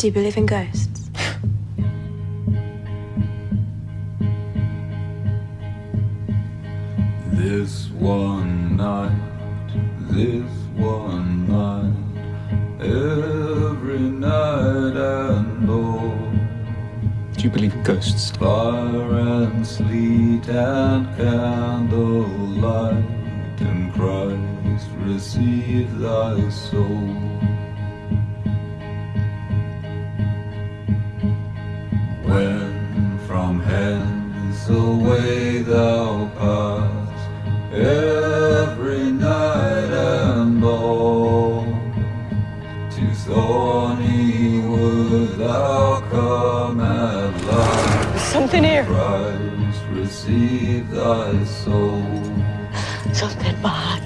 Do you believe in ghosts? This one night, this one night, every night and all. Do you believe in ghosts? Fire and sleet and candlelight, and Christ receive thy soul. Hence way thou pass, every night and all, to thorny wood thou come at last. Something here. Christ, receive thy soul. Something bad.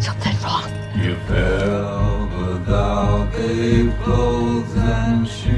Something wrong. You fell, but thou gave clothes and shoes